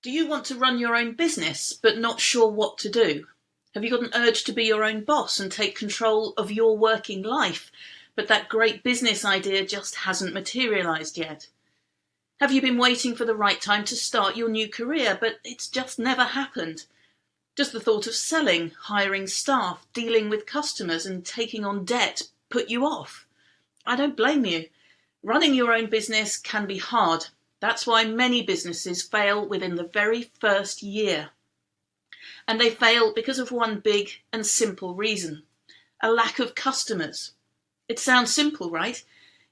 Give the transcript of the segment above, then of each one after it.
Do you want to run your own business but not sure what to do? Have you got an urge to be your own boss and take control of your working life, but that great business idea just hasn't materialized yet? Have you been waiting for the right time to start your new career, but it's just never happened? Does the thought of selling, hiring staff, dealing with customers, and taking on debt put you off? I don't blame you. Running your own business can be hard, that's why many businesses fail within the very first year. And they fail because of one big and simple reason a lack of customers. It sounds simple, right?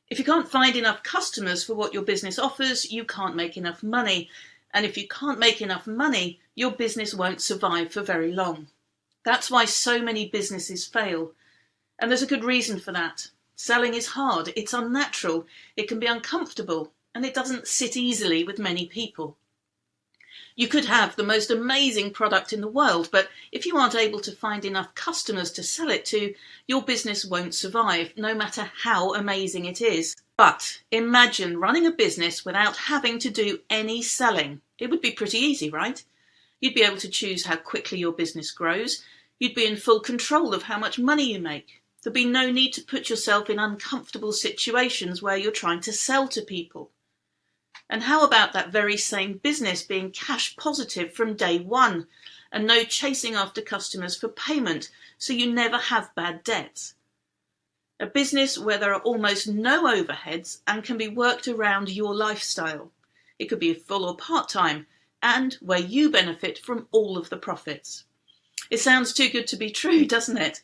If you can't find enough customers for what your business offers, you can't make enough money. And if you can't make enough money, your business won't survive for very long. That's why so many businesses fail. And there's a good reason for that. Selling is hard, it's unnatural, it can be uncomfortable, and it doesn't sit easily with many people. You could have the most amazing product in the world, but if you aren't able to find enough customers to sell it to, your business won't survive, no matter how amazing it is. But imagine running a business without having to do any selling. It would be pretty easy, right? You'd be able to choose how quickly your business grows. You'd be in full control of how much money you make. There'd be no need to put yourself in uncomfortable situations where you're trying to sell to people. And how about that very same business being cash positive from day one and no chasing after customers for payment so you never have bad debts? A business where there are almost no overheads and can be worked around your lifestyle. It could be full or part time and where you benefit from all of the profits. It sounds too good to be true, doesn't it?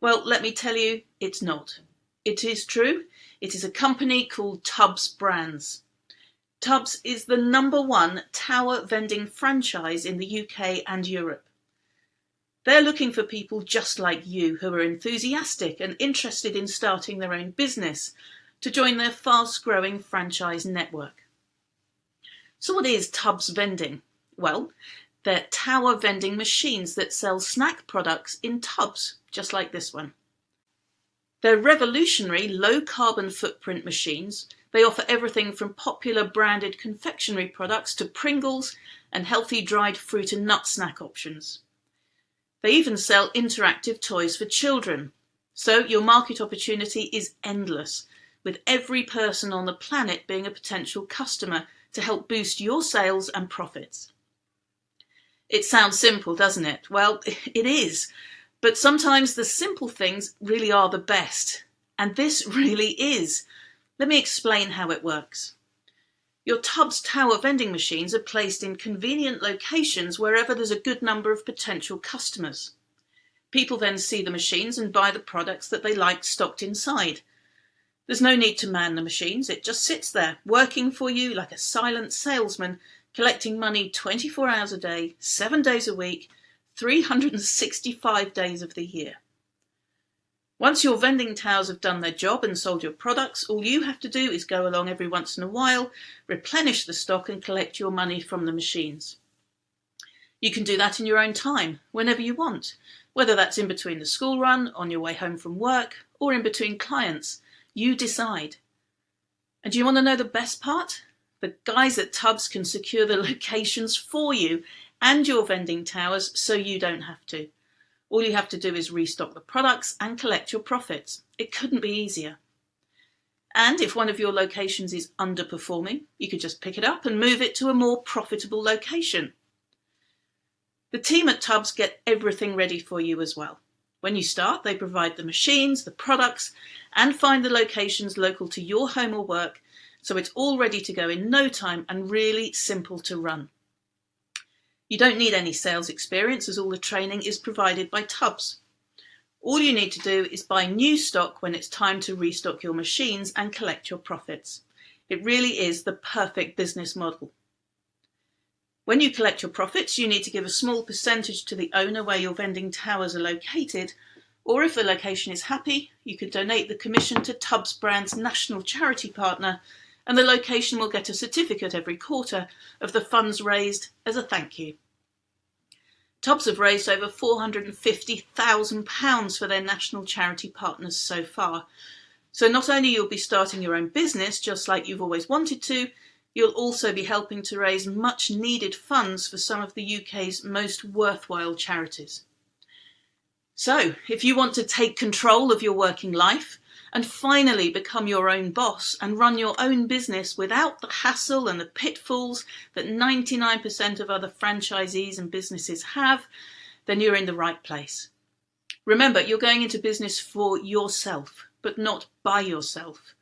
Well, let me tell you, it's not. It is true. It is a company called Tubz Brands. Tubz is the number one tower vending franchise in the UK and Europe. They're looking for people just like you who are enthusiastic and interested in starting their own business to join their fast growing franchise network. So, what is Tubz vending? Well, they're tower vending machines that sell snack products in tubs, just like this one. They're revolutionary low carbon footprint machines they offer everything from popular branded confectionery products to Pringles and healthy dried fruit and nut snack options. They even sell interactive toys for children. So your market opportunity is endless, with every person on the planet being a potential customer to help boost your sales and profits. It sounds simple, doesn't it? Well, it is. But sometimes the simple things really are the best. And this really is. Let me explain how it works. Your Tubz Tower vending machines are placed in convenient locations wherever there's a good number of potential customers. People then see the machines and buy the products that they like stocked inside. There's no need to man the machines, it just sits there, working for you like a silent salesman, collecting money 24 hours a day, 7 days a week, 365 days of the year. Once your vending towers have done their job and sold your products, all you have to do is go along every once in a while, replenish the stock and collect your money from the machines. You can do that in your own time, whenever you want, whether that's in between the school run, on your way home from work, or in between clients. You decide. And do you want to know the best part? The guys at Tubz can secure the locations for you and your vending towers so you don't have to. All you have to do is restock the products and collect your profits. It couldn't be easier. And if one of your locations is underperforming, you could just pick it up and move it to a more profitable location. The team at Tubz get everything ready for you as well. When you start, they provide the machines, the products, and find the locations local to your home or work, so it's all ready to go in no time and really simple to run. You don't need any sales experience as all the training is provided by Tubz. All you need to do is buy new stock when it's time to restock your machines and collect your profits. It really is the perfect business model. When you collect your profits, you need to give a small percentage to the owner where your vending towers are located, or if the location is happy, you could donate the commission to Tubz Brand's national charity partner and the location will get a certificate every quarter of the funds raised as a thank you. Tubz have raised over £450,000 for their national charity partners so far. So not only you'll be starting your own business just like you've always wanted to, You'll also be helping to raise much needed funds for some of the UK's most worthwhile charities. So, if you want to take control of your working life and finally become your own boss and run your own business without the hassle and the pitfalls that 99% of other franchisees and businesses have, then you're in the right place. Remember, you're going into business for yourself, but not by yourself.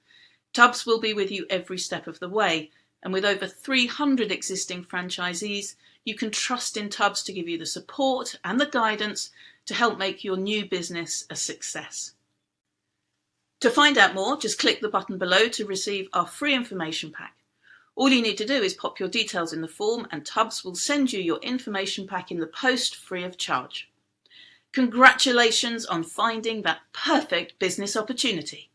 Tubz will be with you every step of the way, and with over 300 existing franchisees, you can trust in Tubz to give you the support and the guidance to help make your new business a success. To find out more, just click the button below to receive our free information pack. All you need to do is pop your details in the form and Tubz will send you your information pack in the post free of charge. Congratulations on finding that perfect business opportunity.